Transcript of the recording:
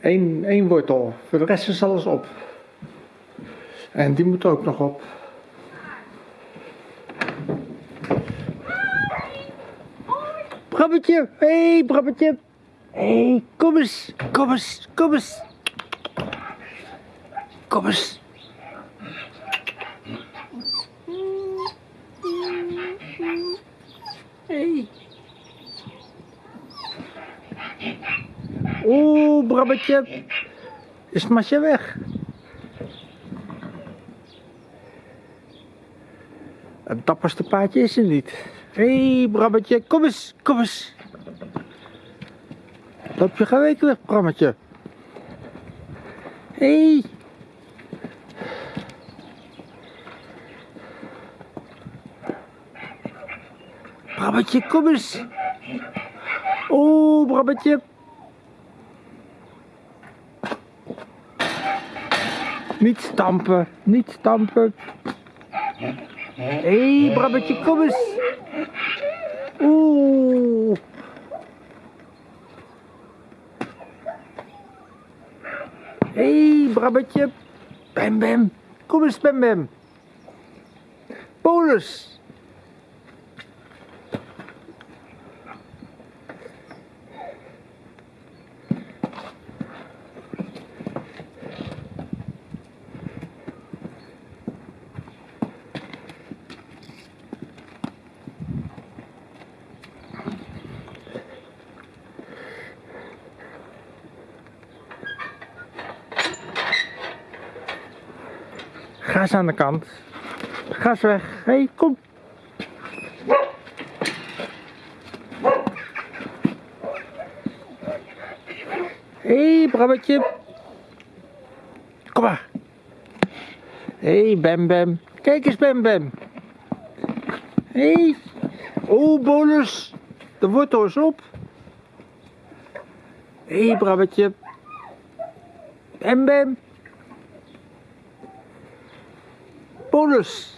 één, één, wortel. Voor de rest is alles op. En die moet ook nog op. Brabbetje, hé hey, Brabbetje. Hé, hey, kom eens, kom eens, kom eens. Kom eens. Hey. Brabbetje. Is Masje weg? Het dapperste paardje is er niet. Hé, hey, Brabbetje, kom eens, kom eens. Loop je geweken weg, Brammetje. Hé. Hey. Brabbetje, kom eens. Oeh, Brabbetje. Niet stampen, niet stampen. Hé, hey, Brabbetje, kom eens. Oeh. Hé, hey, Brabbetje. Bam, bam. Kom eens, Bam, bam. Bolus. Ga eens aan de kant. Ga eens weg. Hé, hey, kom. Hé, hey. Kom maar. Hé, hey, Bam Bam. Kijk eens, Bam Bam. Hé. Hey. Oh, bonus. De wortel is op. Hé, hey, Brabbetje. Bam Bam. Bonus.